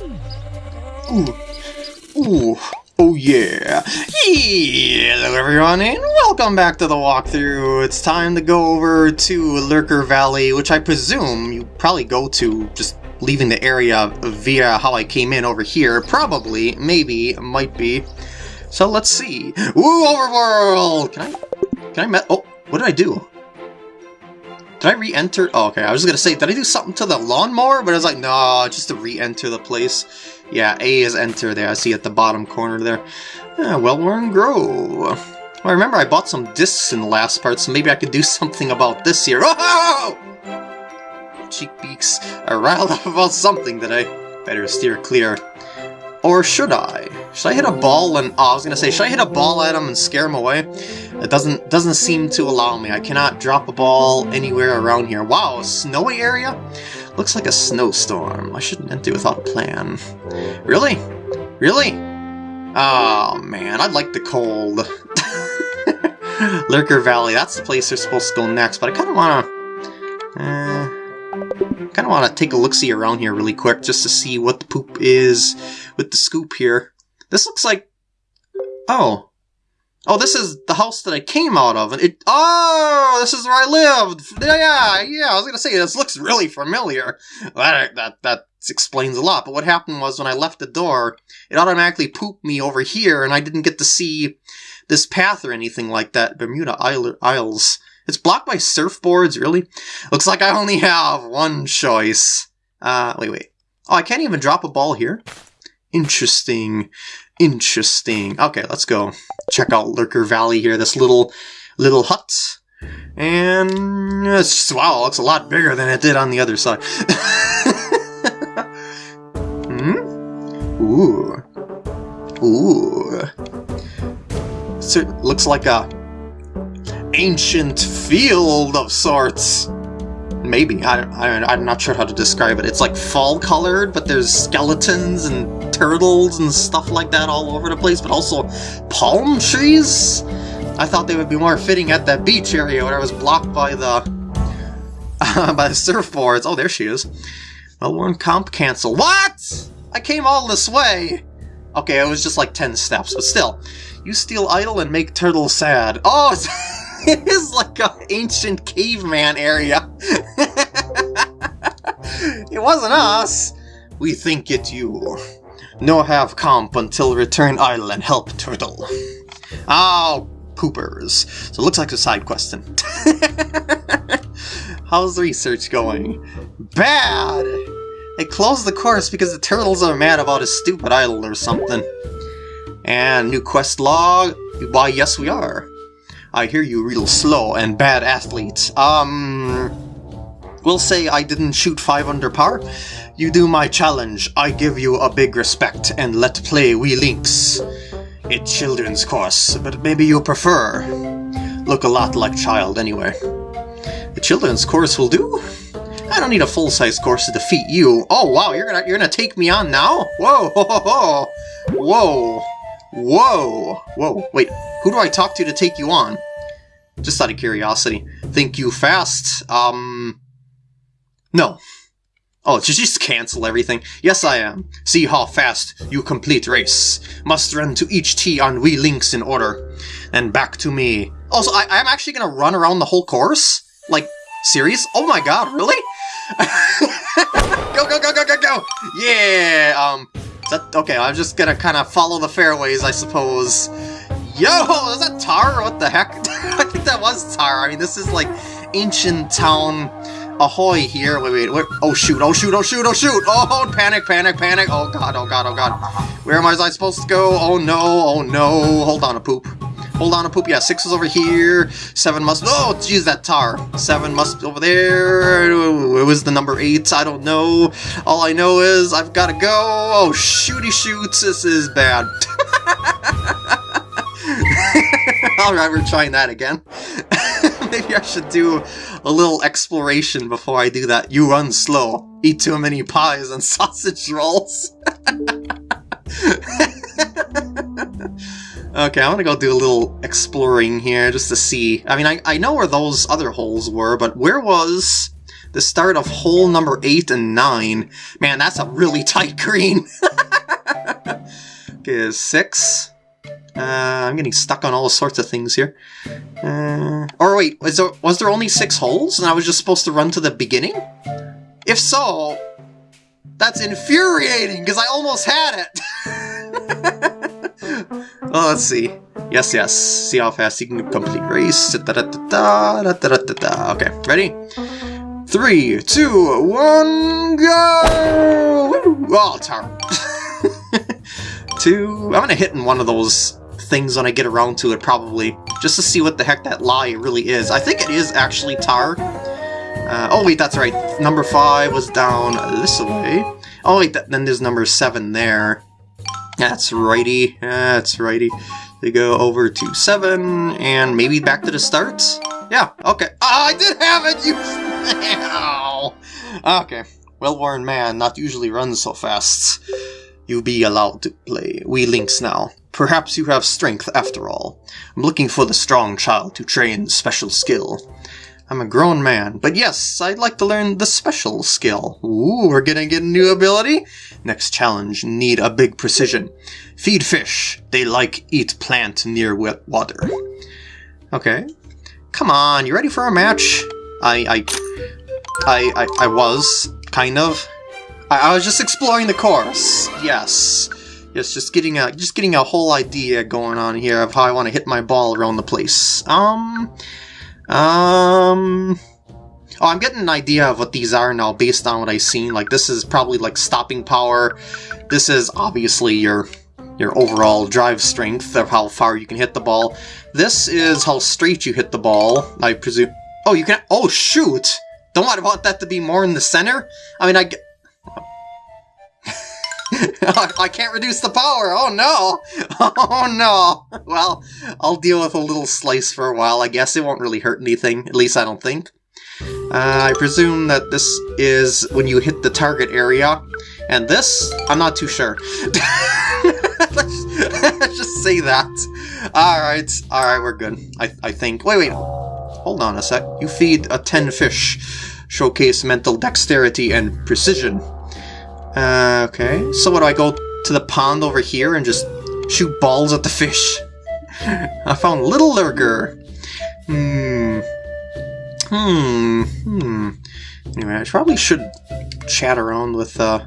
Ooh. Ooh. Oh yeah! Hello everyone and welcome back to the walkthrough! It's time to go over to Lurker Valley, which I presume you probably go to just leaving the area via how I came in over here. Probably, maybe, might be. So let's see. Ooh, overworld! Can I, can I met- oh, what did I do? Did I re-enter? Oh, okay, I was gonna say, did I do something to the lawnmower? But I was like, no, just to re-enter the place. Yeah, A is enter there, I see at the bottom corner there. Yeah, Well-Worn Grove. Well, I remember I bought some discs in the last part, so maybe I could do something about this here. Oh! Cheek beaks are riled up about something that I Better steer clear. Or should I? Should I hit a ball and... Oh, I was gonna say, should I hit a ball at him and scare him away? It doesn't doesn't seem to allow me. I cannot drop a ball anywhere around here. Wow, a snowy area? Looks like a snowstorm. I shouldn't enter without a plan. Really? Really? Oh, man, I'd like the cold. Lurker Valley, that's the place they're supposed to go next, but I kind of want to... Uh, kind of want to take a look-see around here really quick just to see what the poop is with the scoop here. This looks like... Oh. Oh, this is the house that I came out of. and it. Oh, this is where I lived. Yeah, yeah, I was going to say, this looks really familiar. That, that, that explains a lot. But what happened was when I left the door, it automatically pooped me over here, and I didn't get to see this path or anything like that. Bermuda Isles. It's blocked by surfboards, really? Looks like I only have one choice. Uh, wait, wait. Oh, I can't even drop a ball here? Interesting. Interesting. Okay, let's go check out Lurker Valley here, this little, little hut. And it's wow, it looks a lot bigger than it did on the other side. hmm? Ooh. Ooh. So it looks like a ancient field of sorts. Maybe. I, I, I'm not sure how to describe it. It's like fall colored, but there's skeletons and turtles and stuff like that all over the place, but also palm trees? I thought they would be more fitting at that beach area where I was blocked by the uh, by the surfboards. Oh, there she is. Well-worn comp cancel. What? I came all this way. Okay, it was just like 10 steps, but still. You steal idle and make turtle sad. Oh, it is like an ancient caveman area. it wasn't us. We think it you. No have comp until return idle and help turtle. Oh, poopers. So it looks like a side question. How's the research going? Bad! They closed the course because the turtles are mad about a stupid idol or something. And new quest log? Why, yes we are. I hear you real slow and bad athletes. Um... We'll say I didn't shoot 5 under par. You do my challenge, I give you a big respect, and let play we links. It children's course, but maybe you prefer. Look a lot like child anyway. The children's course will do? I don't need a full-size course to defeat you. Oh wow, you're gonna you're gonna take me on now? Whoa, ho, ho, ho. whoa, whoa, whoa. Wait, who do I talk to to take you on? Just out of curiosity. Think you fast? Um, no. Oh, just, just cancel everything. Yes, I am. See how fast you complete race. Must run to each tee on Wii Links in order. And back to me. Also, I, I'm actually gonna run around the whole course? Like, serious? Oh my god, really? go, go, go, go, go, go! Yeah, um, that, okay, I'm just gonna kind of follow the fairways, I suppose. Yo, is that tar? What the heck? I think that was tar. I mean, this is like ancient town ahoy here. Wait, wait, wait. Oh, shoot, oh, shoot, oh, shoot, oh, shoot. Oh, panic, panic, panic. Oh, God, oh, God, oh, God. Where am I supposed to go? Oh, no, oh, no. Hold on a poop. Hold on a poop. Yeah, six is over here. Seven must... Oh, jeez, that tar. Seven must over there. It was the number eight. I don't know. All I know is I've got to go. Oh, shooty shoots. This is bad. Alright, we're trying that again. Maybe I should do a little exploration before I do that. You run slow. Eat too many pies and sausage rolls. okay, I'm gonna go do a little exploring here just to see. I mean, I, I know where those other holes were, but where was the start of hole number 8 and 9. Man, that's a really tight green. okay, 6. Uh, I'm getting stuck on all sorts of things here. Uh, or wait, was there, was there only 6 holes and I was just supposed to run to the beginning? If so, that's infuriating, because I almost had it! well, let's see. Yes, yes. See how fast you can complete race. Da -da -da okay, ready? Three, two, one, go! Oh, tar. two. I'm gonna hit in one of those things when I get around to it, probably. Just to see what the heck that lie really is. I think it is actually tar. Uh, oh wait, that's right. Number five was down this way. Oh wait, th then there's number seven there. That's righty. That's righty. They go over to 7, and maybe back to the start? Yeah, okay. Oh, I did have it! You... Ow. Okay. Well-worn man not usually runs so fast. You be allowed to play. We links now. Perhaps you have strength after all. I'm looking for the strong child to train special skill. I'm a grown man, but yes, I'd like to learn the special skill. Ooh, we're gonna get a new ability? Next challenge, need a big precision. Feed fish. They like eat plant near wet water. Okay. Come on, you ready for a match? I, I, I, I, I was, kind of. I, I was just exploring the course. Yes. Just getting a just getting a whole idea going on here of how I want to hit my ball around the place. Um, um... Oh, I'm getting an idea of what these are now based on what I've seen. Like, this is probably, like, stopping power. This is obviously your your overall drive strength of how far you can hit the ball. This is how straight you hit the ball, I presume. Oh, you can- oh, shoot! Don't I want that to be more in the center? I mean, I, I can't reduce the power! Oh no! Oh no! Well, I'll deal with a little slice for a while, I guess. It won't really hurt anything, at least I don't think. Uh, I presume that this is when you hit the target area, and this, I'm not too sure. let's, let's just say that. Alright, alright, we're good. I, I think. Wait, wait. Hold on a sec. You feed a 10 fish. Showcase mental dexterity and precision. Uh, okay, so what do I go to the pond over here and just shoot balls at the fish? I found Little Lurker. Hmm. Hmm. Hmm. Anyway, I probably should chat around with, uh...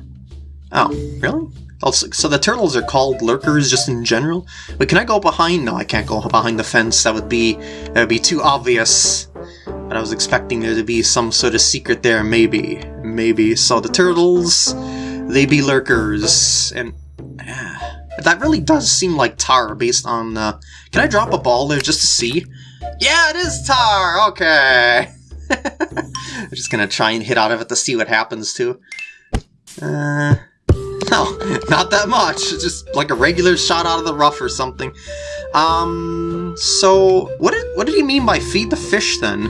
Oh, really? Also, so the turtles are called lurkers just in general? But can I go behind? No, I can't go behind the fence. That would be that would be too obvious. But I was expecting there to be some sort of secret there, maybe. Maybe. So the turtles they be lurkers, and uh, that really does seem like tar based on. Uh, can I drop a ball there just to see? Yeah, it is tar. Okay. I'm just gonna try and hit out of it to see what happens too. Uh, no, not that much. Just like a regular shot out of the rough or something. Um, so what did what did he mean by feed the fish then?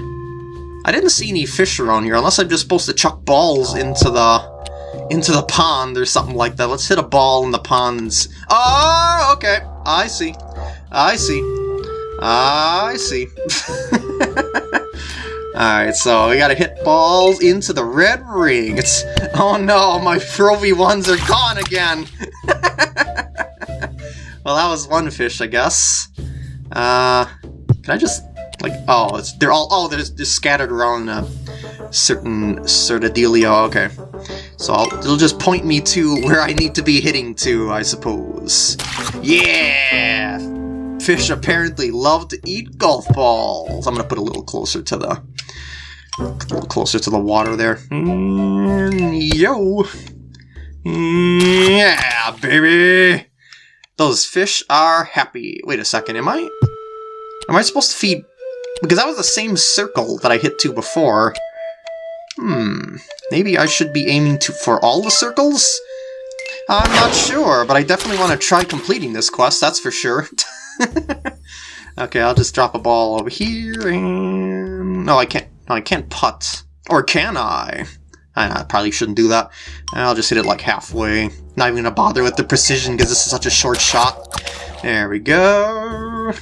I didn't see any fish around here, unless I'm just supposed to chuck balls into the into the pond or something like that. Let's hit a ball in the ponds. Oh, okay. I see. I see. I see. Alright, so we gotta hit balls into the red ring. It's... Oh no, my Pro V1s are gone again! well, that was one fish, I guess. Uh... Can I just... Like, oh, it's, they're all... Oh, they're, they're scattered around uh, certain sort of dealio. Okay. So I'll, it'll just point me to where I need to be hitting to, I suppose. Yeah! Fish apparently love to eat golf balls. I'm gonna put a little closer to the... A little closer to the water there. Mm, yo! Yeah, baby! Those fish are happy. Wait a second, am I... Am I supposed to feed... Because that was the same circle that I hit to before. Hmm, maybe I should be aiming to for all the circles? I'm not sure, but I definitely want to try completing this quest, that's for sure. okay, I'll just drop a ball over here, and... No, I can't, no, I can't putt. Or can I? I probably shouldn't do that. I'll just hit it like halfway. Not even gonna bother with the precision because this is such a short shot. There we go.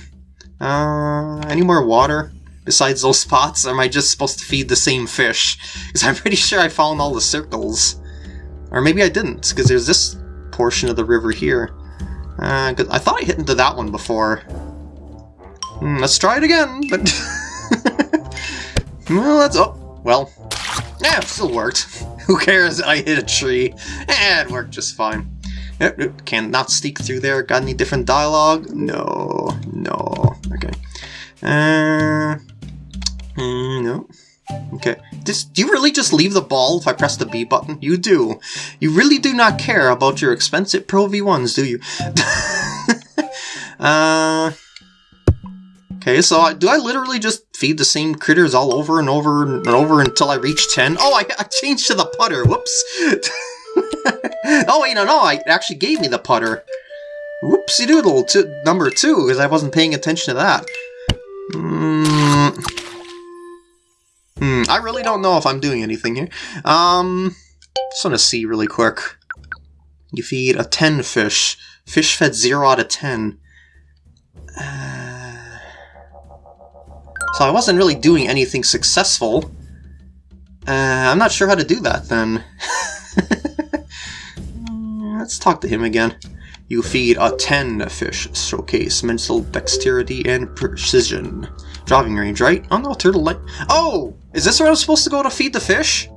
Uh, any more water? Besides those spots? Or am I just supposed to feed the same fish? Because I'm pretty sure I found all the circles. Or maybe I didn't, because there's this portion of the river here. Uh, I thought I hit into that one before. Mm, let's try it again, but... well, that's... Oh, well. Yeah, it still worked. Who cares I hit a tree? Eh, it worked just fine. Yep, can not sneak through there. Got any different dialogue? No, no. Okay. Uh, mm, no. Okay. Do you really just leave the ball if I press the B button? You do. You really do not care about your expensive Pro V1s, do you? uh... Okay, so I, do I literally just feed the same critters all over and over and over until I reach 10? Oh, I, I changed to the putter. Whoops. oh, wait, no, no, I actually gave me the putter. Whoopsie doodle to number two, because I wasn't paying attention to that. Hmm. Hmm, I really don't know if I'm doing anything here. Um, just want to see really quick. You feed a 10 fish. Fish fed 0 out of 10. Uh, so I wasn't really doing anything successful. Uh, I'm not sure how to do that then. Let's talk to him again. You feed a 10 fish. Showcase mental dexterity and precision. Driving range, right? Oh no, turtle light. Oh! Is this where I'm supposed to go to feed the fish?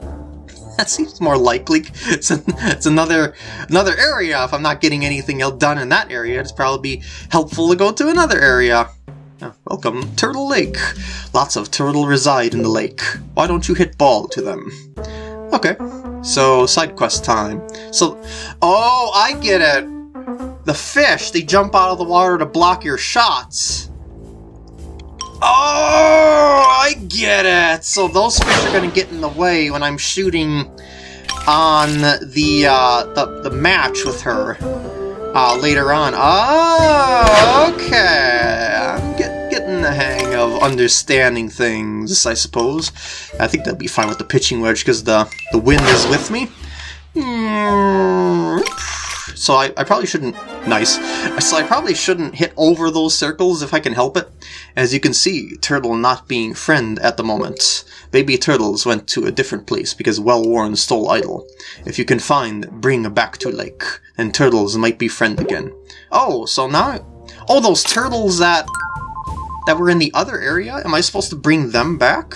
that seems more likely. It's, it's another another area. If I'm not getting anything else done in that area, it's probably helpful to go to another area. Oh, welcome, Turtle Lake. Lots of turtle reside in the lake. Why don't you hit ball to them? Okay, so side quest time. So, oh, I get it. The fish, they jump out of the water to block your shots. Oh, I get it! So those fish are going to get in the way when I'm shooting on the, uh, the, the match with her uh, later on. Oh, okay. The hang of understanding things, I suppose. I think that'll be fine with the pitching wedge because the, the wind is with me. So I, I probably shouldn't... Nice. So I probably shouldn't hit over those circles if I can help it. As you can see, Turtle not being friend at the moment. Baby Turtles went to a different place because Well-Worn stole Idol. If you can find, bring back to lake. Then Turtles might be friend again. Oh, so now... Oh, those turtles that... That were in the other area? Am I supposed to bring them back?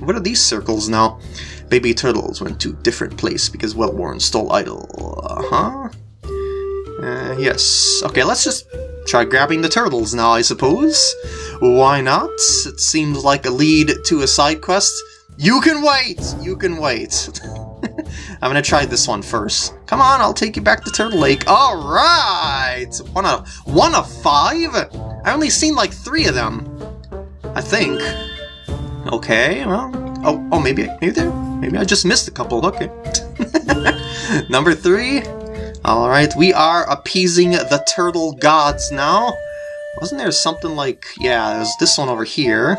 What are these circles now? Baby Turtles went to different place because Well-Worn stole Idol. Uh-huh. Uh, yes. Okay, let's just try grabbing the turtles now, I suppose. Why not? It seems like a lead to a side quest. You can wait! You can wait. I'm gonna try this one first. Come on, I'll take you back to Turtle Lake. Alright! One of, one of five? I only seen like three of them. I think. Okay, well... Oh, oh, maybe, maybe there, maybe I just missed a couple. Okay. Number three, Alright, we are appeasing the turtle gods now. Wasn't there something like... Yeah, there's this one over here.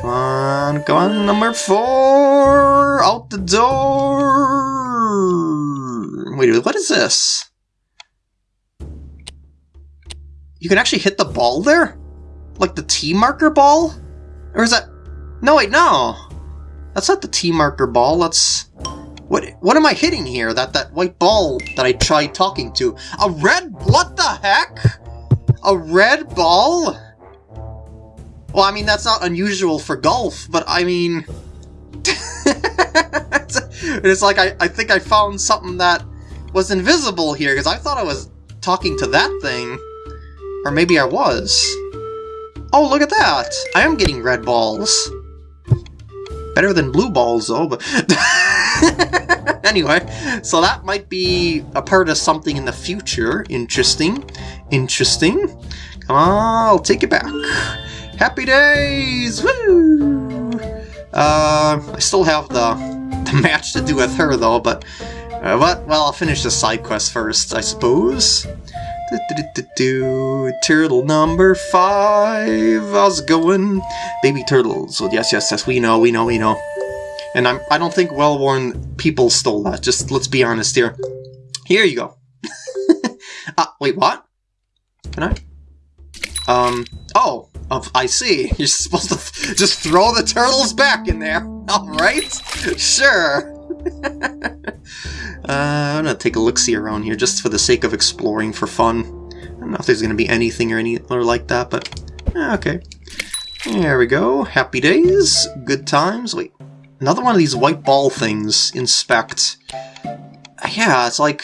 Come on, come on, number four! Out the door! Wait, what is this? You can actually hit the ball there? Like the tee marker ball? Or is that... No, wait, no! That's not the tee marker ball, that's... What what am I hitting here? That that white ball that I tried talking to. A red what the heck? A red ball? Well, I mean that's not unusual for golf, but I mean it's like I, I think I found something that was invisible here, because I thought I was talking to that thing. Or maybe I was. Oh, look at that! I am getting red balls. Better than blue balls, though, but... anyway, so that might be a part of something in the future. Interesting. Interesting. Come on, I'll take it back. Happy days! Woo! Uh, I still have the, the match to do with her, though, but... Uh, but, well, I'll finish the side quest first, I suppose. Do, do, do, do, Turtle number five. How's it going? Baby turtles. Well, yes, yes, yes. We know, we know, we know. And I'm, I don't think well-worn people stole that. Just let's be honest here. Here you go. uh, wait, what? Can I? Um, oh, of I see. You're supposed to just throw the turtles back in there. Alright? Sure. uh, I'm gonna take a look-see around here just for the sake of exploring for fun. I don't know if there's gonna be anything or any or like that, but eh, okay. There we go. Happy days. Good times. Wait, another one of these white ball things. Inspect. Yeah, it's like...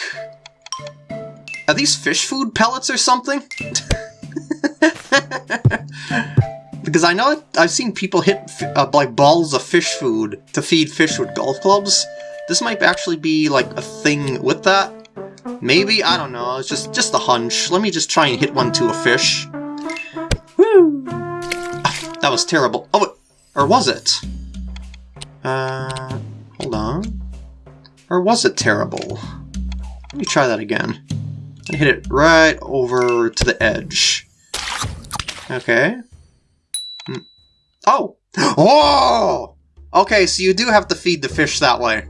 Are these fish food pellets or something? because I know I've seen people hit uh, like balls of fish food to feed fish with golf clubs. This might actually be like a thing with that. Maybe I don't know. It's just just a hunch. Let me just try and hit one to a fish. Woo! that was terrible. Oh, or was it? Uh, hold on. Or was it terrible? Let me try that again. And hit it right over to the edge. Okay. Hmm. Oh! Oh! Okay, so you do have to feed the fish that way.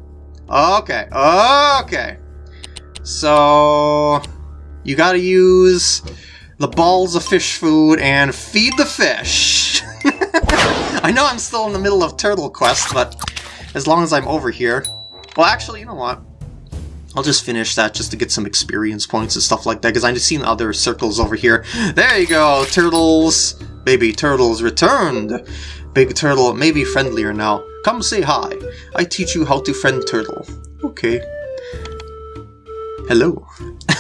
Okay, okay. So... You gotta use the balls of fish food and feed the fish. I know I'm still in the middle of Turtle Quest, but as long as I'm over here... Well, actually, you know what? I'll just finish that just to get some experience points and stuff like that, because I've just seen other circles over here. There you go, turtles! Baby turtles returned! Big turtle may be friendlier now. Come say hi. I teach you how to friend turtle. Okay. Hello.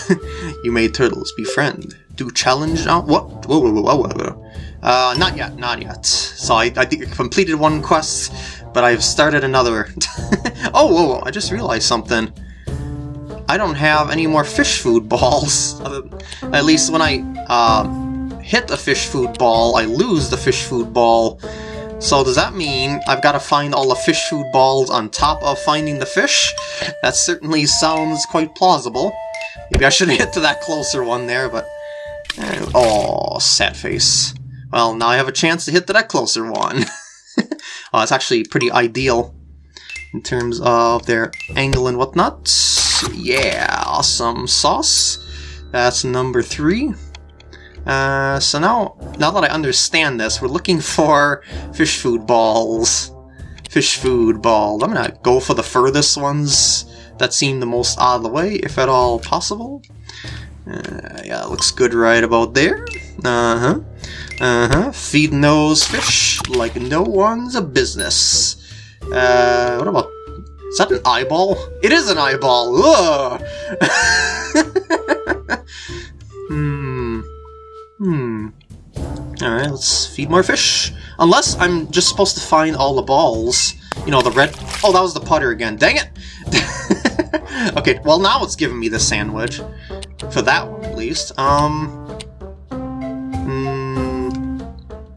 you made turtles befriend. Do challenge now? What? Whoa, whoa, whoa, whoa, whoa. Uh, not yet, not yet. So I, I completed one quest, but I've started another. oh, whoa, whoa, I just realized something. I don't have any more fish food balls. At least when I uh, hit a fish food ball, I lose the fish food ball. So does that mean I've got to find all the fish food balls on top of finding the fish? That certainly sounds quite plausible. Maybe I should hit to that closer one there, but... Uh, oh, sad face. Well, now I have a chance to hit to that closer one. it's actually pretty ideal in terms of their angle and whatnot. Yeah, awesome sauce. That's number three. Uh, so now, now that I understand this, we're looking for fish food balls. Fish food balls. I'm gonna go for the furthest ones that seem the most out of the way, if at all possible. Uh, yeah, looks good right about there. Uh-huh. Uh-huh. Feeding those fish like no one's a business. Uh, what about is that an eyeball? It is an eyeball! Hmm. Hmm. Alright, let's feed more fish. Unless I'm just supposed to find all the balls. You know, the red... Oh, that was the putter again. Dang it! okay, well now it's giving me the sand wedge. For that one, at least. Um...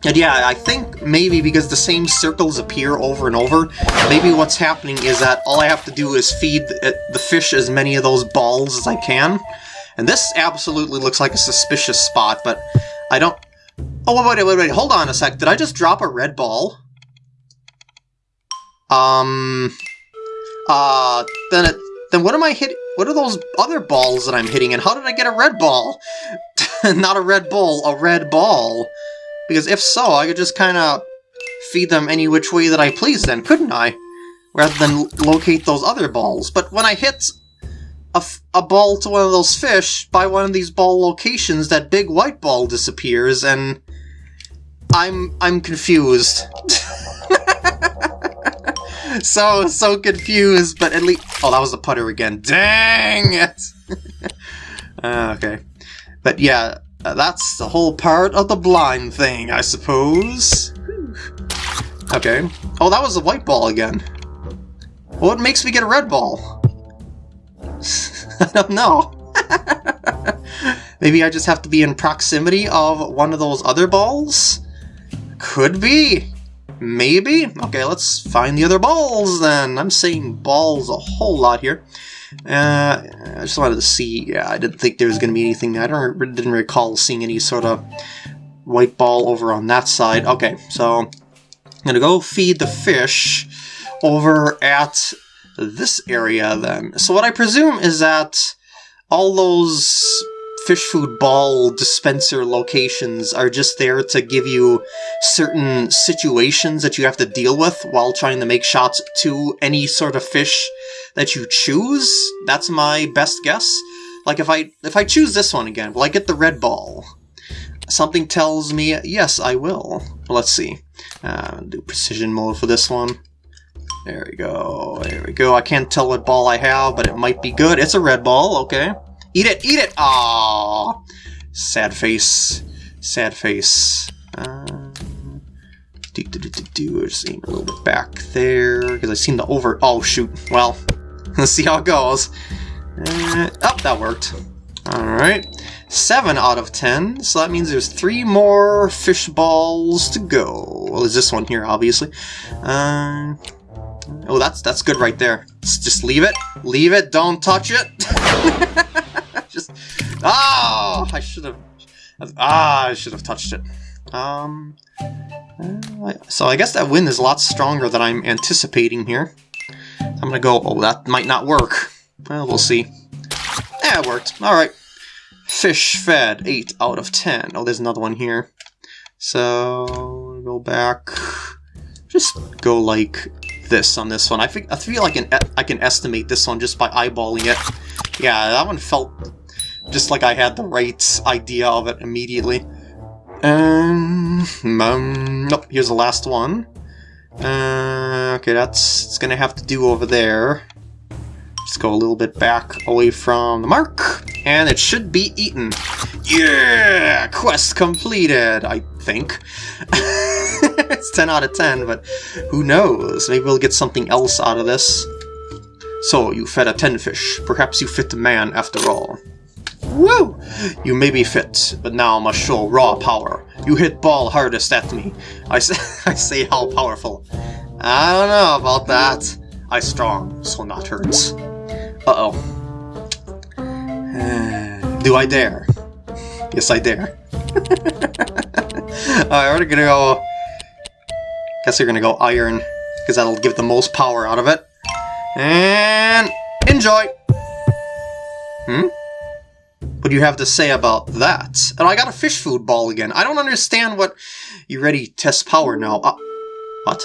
And yeah, I think maybe because the same circles appear over and over, maybe what's happening is that all I have to do is feed the fish as many of those balls as I can. And this absolutely looks like a suspicious spot, but I don't... Oh, wait, wait, wait, wait, hold on a sec. Did I just drop a red ball? Um... Uh, then it... Then what am I hitting? What are those other balls that I'm hitting, and how did I get a red ball? Not a red ball, a red ball. Because if so, I could just kind of feed them any which way that I please then, couldn't I? Rather than locate those other balls. But when I hit a, a ball to one of those fish by one of these ball locations, that big white ball disappears, and I'm I'm confused. so so confused, but at least oh that was the putter again. Dang it! uh, okay, but yeah, uh, that's the whole part of the blind thing, I suppose. Okay. Oh, that was a white ball again. What makes me get a red ball? I don't know. Maybe I just have to be in proximity of one of those other balls? Could be. Maybe. Okay, let's find the other balls then. I'm saying balls a whole lot here. Uh, I just wanted to see. Yeah, I didn't think there was going to be anything. I don't didn't recall seeing any sort of white ball over on that side. Okay, so I'm gonna go feed the fish over at this area then. So what I presume is that all those fish food ball dispenser locations are just there to give you certain situations that you have to deal with while trying to make shots to any sort of fish that you choose. That's my best guess. Like if I if I choose this one again, will I get the red ball? Something tells me yes, I will. Let's see. Uh, do precision mode for this one. There we go. There we go. I can't tell what ball I have, but it might be good. It's a red ball. Okay. Eat it. Eat it. Ah. Sad face. Sad face. Uh, do, do, do, do, do. Just aim a little bit back there, because I seem to over... Oh, shoot. Well, let's see how it goes. Uh, oh, that worked. Alright. 7 out of 10, so that means there's 3 more fish balls to go. Well, there's this one here, obviously. Um, oh, that's that's good right there. Just leave it. Leave it. Don't touch it. Just... Oh! I should have... Ah, I should have touched it. Um... So I guess that wind is a lot stronger than I'm anticipating here. I'm gonna go... Oh, that might not work. Well, we'll see. Yeah, it worked. Alright. Fish fed, 8 out of 10. Oh, there's another one here. So, go back. Just go like this on this one. I, think, I feel like I can estimate this one just by eyeballing it. Yeah, that one felt just like I had the right idea of it immediately. Um, um nope, here's the last one. Uh, okay, that's it's gonna have to do over there. Just go a little bit back away from the mark, and it should be eaten. Yeah! Quest completed, I think. it's 10 out of 10, but who knows? Maybe we'll get something else out of this. So, you fed a tenfish. Perhaps you fit the man after all. Woo! You may be fit, but now I must show raw power. You hit ball hardest at me. I say, I say how powerful. I don't know about that. I strong, so not hurts. Uh-oh. do I dare? Yes, I dare. Alright, we're gonna go... Guess we're gonna go iron, because that'll give the most power out of it. And... Enjoy! Hmm? What you have to say about that? And I got a fish food ball again. I don't understand what... You ready test power now. Uh, what?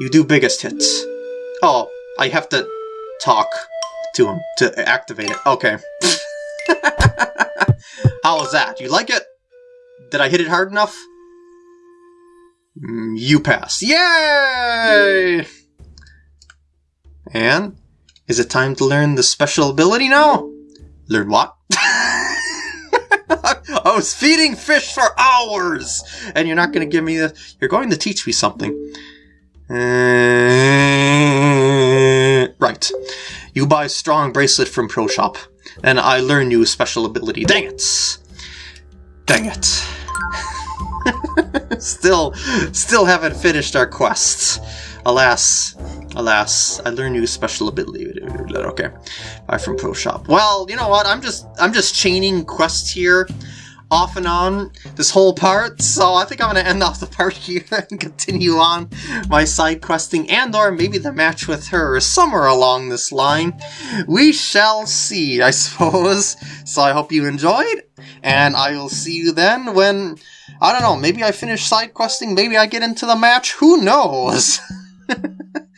You do biggest hits. Oh, I have to talk to him to activate it. Okay. How was that? You like it? Did I hit it hard enough? Mm, you pass. Yay! And is it time to learn the special ability now? Learn what? I was feeding fish for hours, and you're not going to give me the. You're going to teach me something. Uh, right. You buy strong bracelet from Pro Shop, and I learn you special ability. Dang it! Dang it. still, still haven't finished our quests. Alas, alas, I you a special ability. Okay, buy from Pro Shop. Well, you know what? I'm just, I'm just chaining quests here off and on this whole part, so I think I'm going to end off the part here and continue on my side questing and or maybe the match with her somewhere along this line. We shall see, I suppose. So I hope you enjoyed, and I will see you then when, I don't know, maybe I finish side questing, maybe I get into the match, who knows?